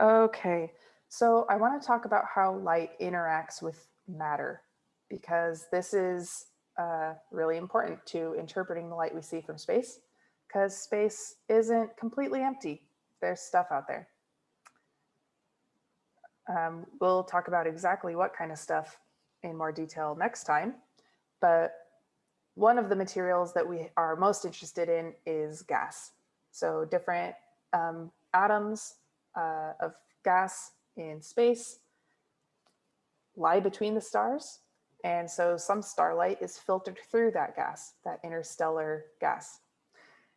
Okay, so I want to talk about how light interacts with matter because this is uh, really important to interpreting the light we see from space because space isn't completely empty. There's stuff out there. Um, we'll talk about exactly what kind of stuff in more detail next time, but one of the materials that we are most interested in is gas. So different um, atoms uh, of gas in space lie between the stars. And so some starlight is filtered through that gas, that interstellar gas.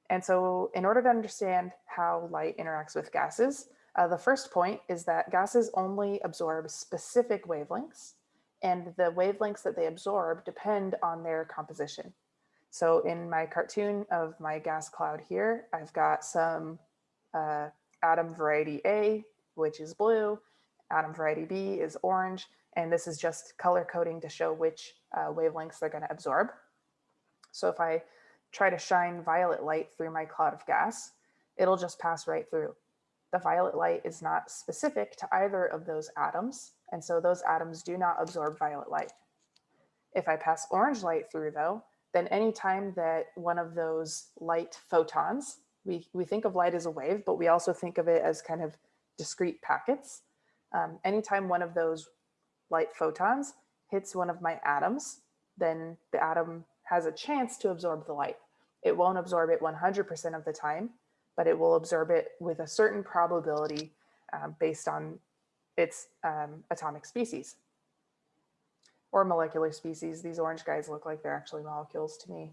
And so in order to understand how light interacts with gases, uh, the first point is that gases only absorb specific wavelengths and the wavelengths that they absorb depend on their composition. So in my cartoon of my gas cloud here, I've got some uh, atom variety A, which is blue, atom variety B is orange, and this is just color coding to show which uh, wavelengths they're gonna absorb. So if I try to shine violet light through my cloud of gas, it'll just pass right through. The violet light is not specific to either of those atoms, and so those atoms do not absorb violet light. If I pass orange light through though, then anytime that one of those light photons, we, we think of light as a wave, but we also think of it as kind of discrete packets. Um, anytime one of those light photons hits one of my atoms, then the atom has a chance to absorb the light. It won't absorb it 100% of the time, but it will absorb it with a certain probability um, based on its um, atomic species or molecular species. These orange guys look like they're actually molecules to me.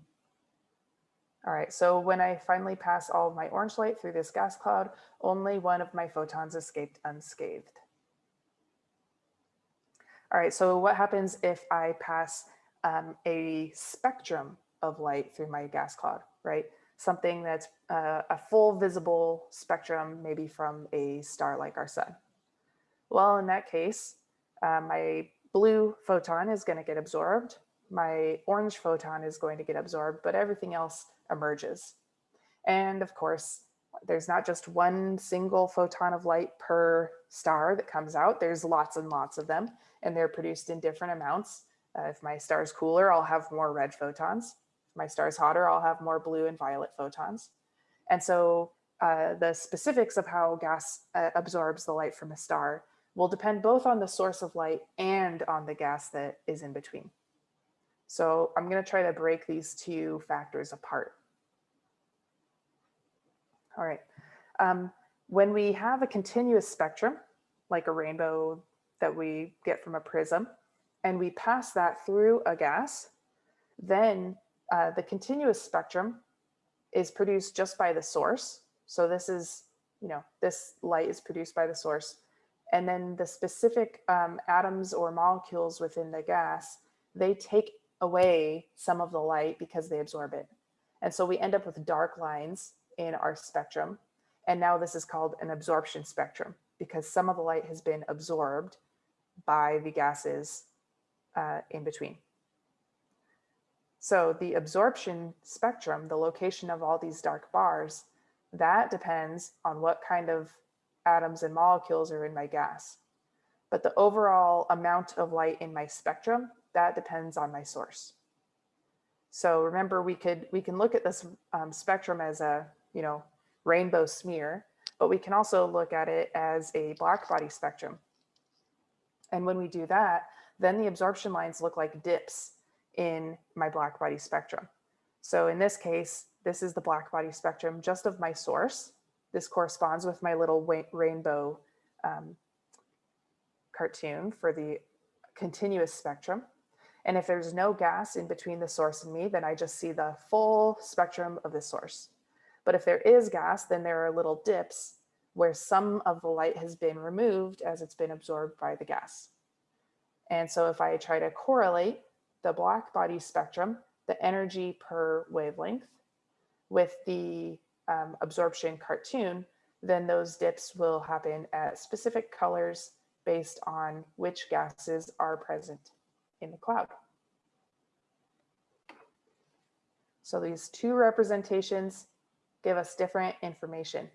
All right, so when I finally pass all of my orange light through this gas cloud, only one of my photons escaped unscathed. All right, so what happens if I pass um, a spectrum of light through my gas cloud, right? Something that's uh, a full visible spectrum, maybe from a star like our sun. Well, in that case, uh, my blue photon is going to get absorbed. My orange photon is going to get absorbed, but everything else emerges. And of course, there's not just one single photon of light per star that comes out. There's lots and lots of them, and they're produced in different amounts. Uh, if my star is cooler, I'll have more red photons. If my star is hotter, I'll have more blue and violet photons. And so uh, the specifics of how gas uh, absorbs the light from a star will depend both on the source of light and on the gas that is in between. So I'm going to try to break these two factors apart. All right. Um, when we have a continuous spectrum, like a rainbow that we get from a prism, and we pass that through a gas, then uh, the continuous spectrum is produced just by the source. So this is, you know, this light is produced by the source. And then the specific um, atoms or molecules within the gas, they take away some of the light because they absorb it. And so we end up with dark lines in our spectrum. And now this is called an absorption spectrum because some of the light has been absorbed by the gases uh, in between. So the absorption spectrum, the location of all these dark bars, that depends on what kind of atoms and molecules are in my gas. But the overall amount of light in my spectrum, that depends on my source. So remember, we could we can look at this um, spectrum as a you know rainbow smear, but we can also look at it as a black body spectrum. And when we do that, then the absorption lines look like dips in my black body spectrum. So in this case, this is the black body spectrum just of my source. This corresponds with my little rainbow um, cartoon for the continuous spectrum. And if there's no gas in between the source and me, then I just see the full spectrum of the source. But if there is gas, then there are little dips where some of the light has been removed as it's been absorbed by the gas. And so if I try to correlate the black body spectrum, the energy per wavelength with the um, absorption cartoon, then those dips will happen at specific colors based on which gases are present in the cloud. So these two representations give us different information.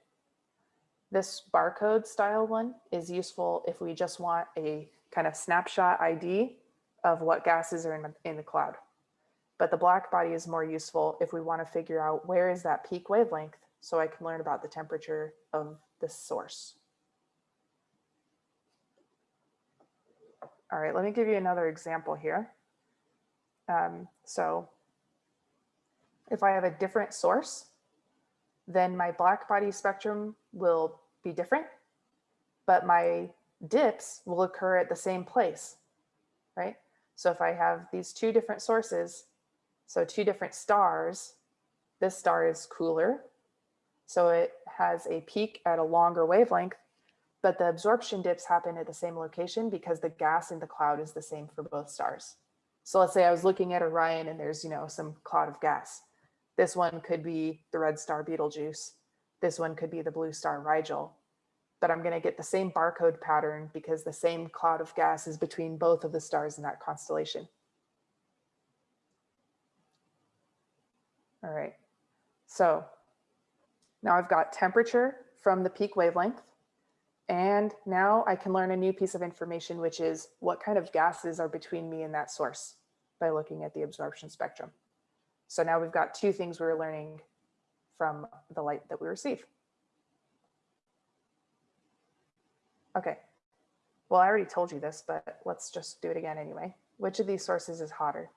This barcode style one is useful if we just want a kind of snapshot ID of what gases are in the, in the cloud. But the black body is more useful if we want to figure out where is that peak wavelength so I can learn about the temperature of the source. All right, let me give you another example here. Um, so if I have a different source, then my black body spectrum will be different, but my dips will occur at the same place, right? So if I have these two different sources, so two different stars, this star is cooler, so it has a peak at a longer wavelength, but the absorption dips happen at the same location because the gas in the cloud is the same for both stars. So let's say I was looking at Orion and there's, you know, some cloud of gas. This one could be the red star Betelgeuse. This one could be the blue star Rigel. But I'm going to get the same barcode pattern because the same cloud of gas is between both of the stars in that constellation. All right, so now I've got temperature from the peak wavelength. And now I can learn a new piece of information, which is what kind of gases are between me and that source by looking at the absorption spectrum. So now we've got two things we're learning from the light that we receive. Okay, well, I already told you this, but let's just do it again anyway. Which of these sources is hotter?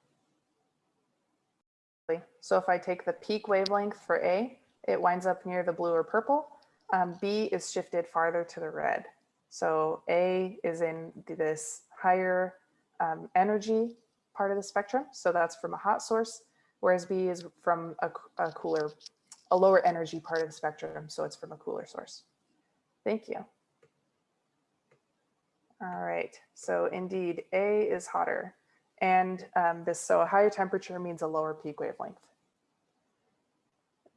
So if I take the peak wavelength for A, it winds up near the blue or purple. Um, B is shifted farther to the red. So A is in this higher um, energy part of the spectrum. So that's from a hot source, whereas B is from a, a cooler, a lower energy part of the spectrum. So it's from a cooler source. Thank you. All right, so indeed A is hotter. And um, this, so a higher temperature means a lower peak wavelength.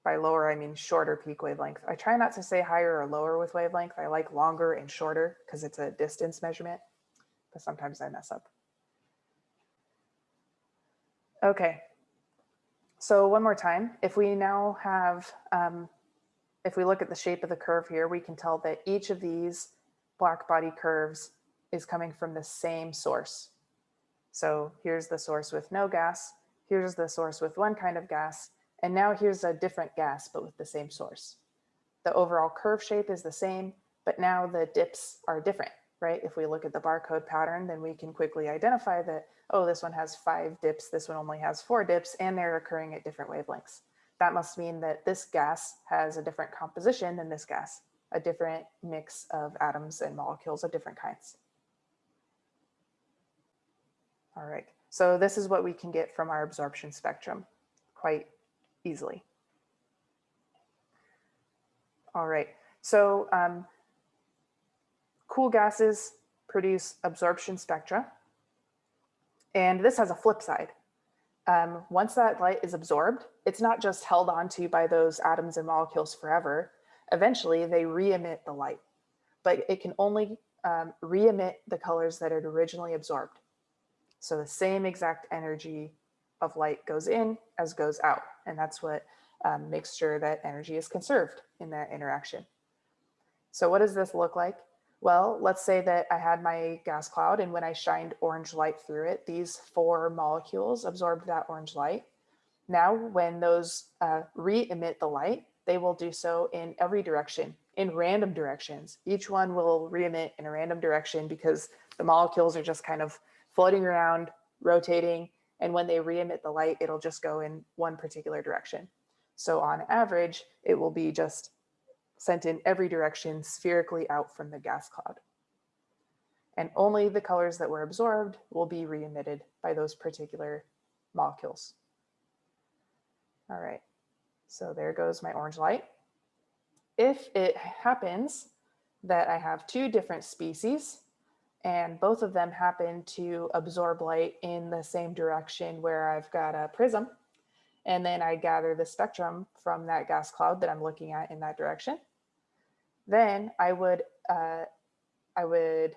By lower, I mean shorter peak wavelength. I try not to say higher or lower with wavelength. I like longer and shorter because it's a distance measurement, but sometimes I mess up. Okay, so one more time, if we now have, um, if we look at the shape of the curve here, we can tell that each of these black body curves is coming from the same source. So here's the source with no gas, here's the source with one kind of gas, and now here's a different gas, but with the same source. The overall curve shape is the same, but now the dips are different, right? If we look at the barcode pattern, then we can quickly identify that, oh, this one has five dips, this one only has four dips, and they're occurring at different wavelengths. That must mean that this gas has a different composition than this gas, a different mix of atoms and molecules of different kinds. All right, so this is what we can get from our absorption spectrum quite easily. All right, so um, cool gases produce absorption spectra. And this has a flip side. Um, once that light is absorbed, it's not just held onto by those atoms and molecules forever. Eventually, they re-emit the light, but it can only um, re-emit the colors that it originally absorbed. So the same exact energy of light goes in as goes out. And that's what um, makes sure that energy is conserved in that interaction. So what does this look like? Well, let's say that I had my gas cloud and when I shined orange light through it, these four molecules absorbed that orange light. Now, when those uh, re-emit the light, they will do so in every direction, in random directions. Each one will re-emit in a random direction because the molecules are just kind of floating around, rotating, and when they re-emit the light, it'll just go in one particular direction. So on average, it will be just sent in every direction spherically out from the gas cloud. And only the colors that were absorbed will be re-emitted by those particular molecules. All right, so there goes my orange light. If it happens that I have two different species and both of them happen to absorb light in the same direction where I've got a prism. And then I gather the spectrum from that gas cloud that I'm looking at in that direction. Then I would, uh, I would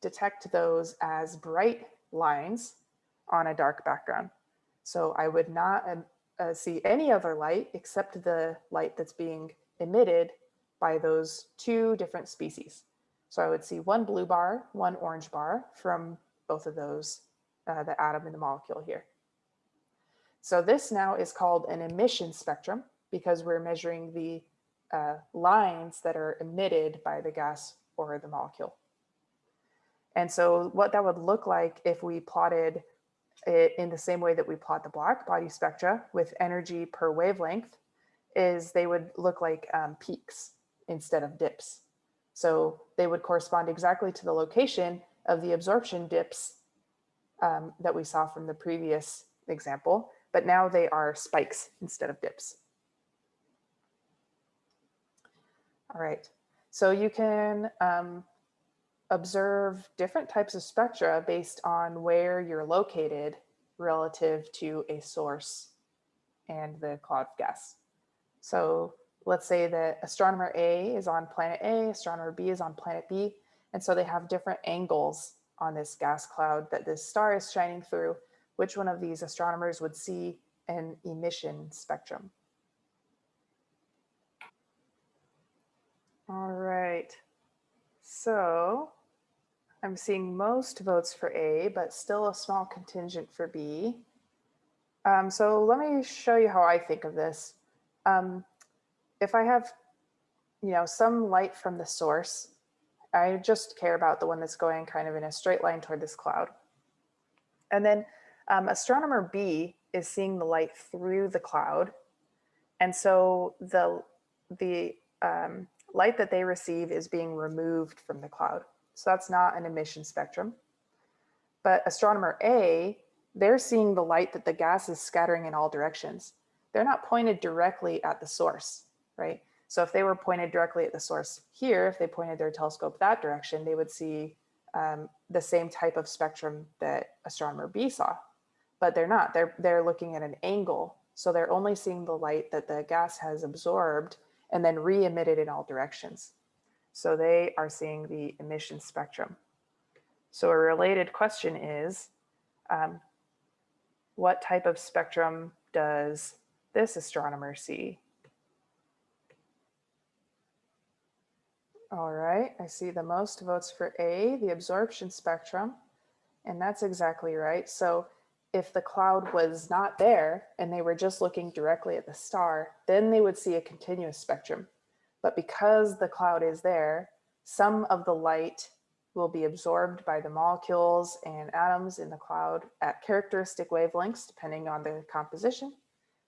detect those as bright lines on a dark background. So I would not uh, uh, see any other light except the light that's being emitted by those two different species. So I would see one blue bar, one orange bar from both of those, uh, the atom and the molecule here. So this now is called an emission spectrum because we're measuring the uh, lines that are emitted by the gas or the molecule. And so what that would look like if we plotted it in the same way that we plot the black body spectra with energy per wavelength is they would look like um, peaks instead of dips. So they would correspond exactly to the location of the absorption dips um, that we saw from the previous example, but now they are spikes instead of dips. All right, so you can um, observe different types of spectra based on where you're located relative to a source and the cloud of gas. So let's say that astronomer A is on planet A, astronomer B is on planet B, and so they have different angles on this gas cloud that this star is shining through. Which one of these astronomers would see an emission spectrum? All right, so I'm seeing most votes for A, but still a small contingent for B. Um, so let me show you how I think of this. Um, if I have, you know, some light from the source, I just care about the one that's going kind of in a straight line toward this cloud. And then um, astronomer B is seeing the light through the cloud. And so the, the um, light that they receive is being removed from the cloud. So that's not an emission spectrum. But astronomer A, they're seeing the light that the gas is scattering in all directions. They're not pointed directly at the source, right? So if they were pointed directly at the source here, if they pointed their telescope that direction, they would see um, the same type of spectrum that astronomer B saw, but they're not. They're they're looking at an angle, so they're only seeing the light that the gas has absorbed and then re-emitted in all directions. So they are seeing the emission spectrum. So a related question is, um, what type of spectrum does this astronomer see? All right, I see the most votes for A, the absorption spectrum, and that's exactly right. So if the cloud was not there and they were just looking directly at the star, then they would see a continuous spectrum. But because the cloud is there, some of the light will be absorbed by the molecules and atoms in the cloud at characteristic wavelengths, depending on the composition.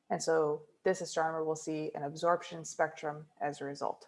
And so this astronomer will see an absorption spectrum as a result.